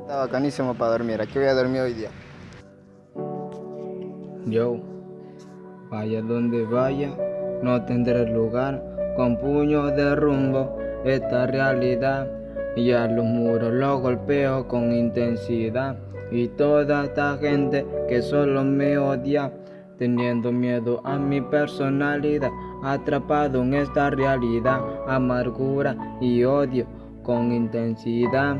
Está bacanísimo para dormir. Aquí voy a dormir hoy día. Yo, vaya donde vaya, no tendré lugar con puños de rumbo esta realidad. Y a los muros los golpeo con intensidad. Y toda esta gente que solo me odia, teniendo miedo a mi personalidad, atrapado en esta realidad, amargura y odio con intensidad,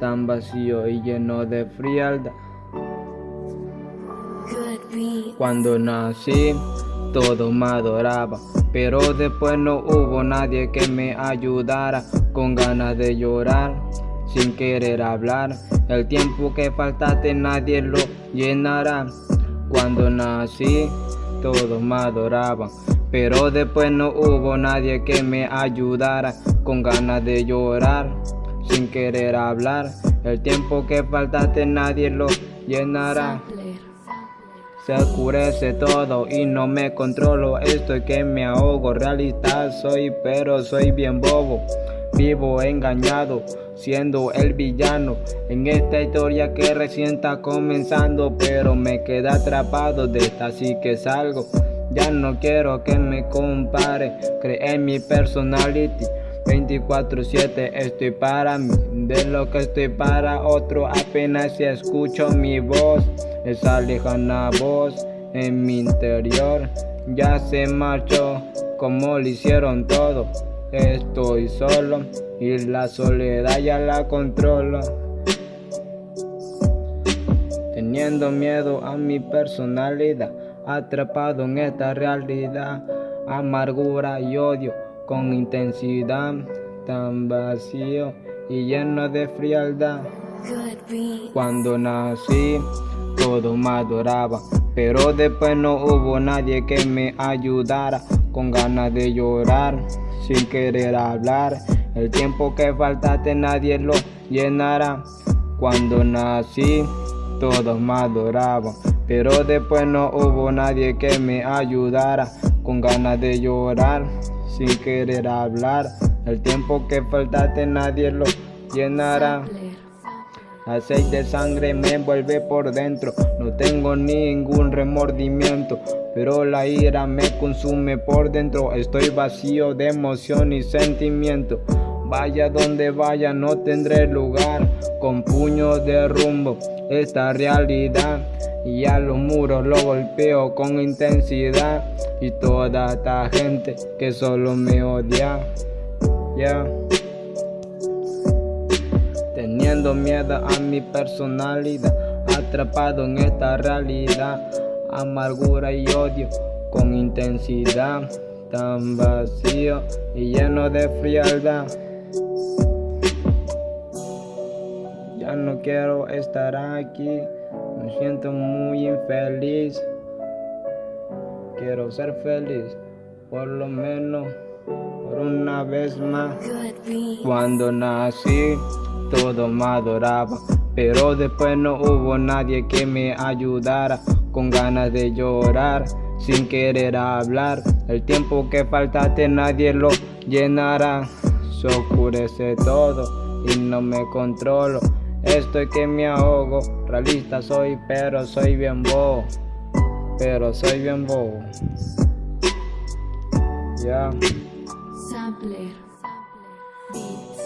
tan vacío y lleno de frialdad. Cuando nací, todo me adoraba, pero después no hubo nadie que me ayudara, con ganas de llorar, sin querer hablar. El tiempo que faltaste nadie lo llenará. Cuando nací, todos me adoraban, pero después no hubo nadie que me ayudara, con ganas de llorar, sin querer hablar. El tiempo que faltaste nadie lo llenará. Se oscurece todo y no me controlo, estoy que me ahogo, realista soy pero soy bien bobo, vivo engañado, siendo el villano. En esta historia que recién está comenzando, pero me queda atrapado de esta así que salgo, ya no quiero que me compare, cree en mi personality. 24-7 estoy para mí, de lo que estoy para otro apenas si escucho mi voz. Esa lejana voz en mi interior. Ya se marchó como lo hicieron todo. Estoy solo y la soledad ya la controlo. Teniendo miedo a mi personalidad, atrapado en esta realidad, amargura y odio con intensidad, tan vacío y lleno de frialdad. Cuando nací, todo me adoraba, pero después no hubo nadie que me ayudara, con ganas de llorar, sin querer hablar. El tiempo que faltaste nadie lo llenará. Cuando nací, todos me adoraban, pero después no hubo nadie que me ayudara, con ganas de llorar, sin querer hablar. El tiempo que faltaste nadie lo llenará. Aceite sangre me envuelve por dentro, no tengo ningún remordimiento, pero la ira me consume por dentro, estoy vacío de emoción y sentimiento. Vaya donde vaya no tendré lugar, con puños de rumbo esta realidad. Y a los muros lo golpeo con intensidad. Y toda esta gente que solo me odia. Ya teniendo miedo a mi personalidad, atrapado en esta realidad, amargura y odio con intensidad, tan vacío y lleno de frialdad. Ya no quiero estar aquí, me siento muy infeliz. Quiero ser feliz, por lo menos por una vez más. Cuando nací, todo me adoraba, pero después no hubo nadie que me ayudara, con ganas de llorar, sin querer hablar. El tiempo que faltaste nadie lo llenará, se oscurece todo y no me controlo. Estoy que me ahogo, realista soy, pero soy bien bobo, pero soy bien bobo. Ya. Sampler. Sampler. Beats.